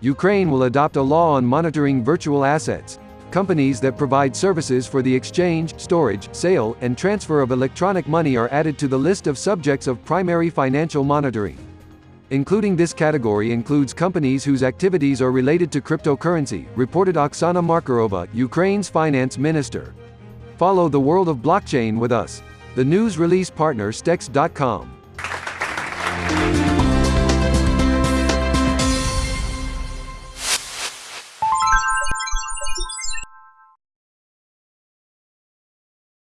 Ukraine will adopt a law on monitoring virtual assets. Companies that provide services for the exchange, storage, sale, and transfer of electronic money are added to the list of subjects of primary financial monitoring. Including this category includes companies whose activities are related to cryptocurrency, reported Oksana Markarova, Ukraine's finance minister. Follow the world of blockchain with us. The news release partner Stex.com.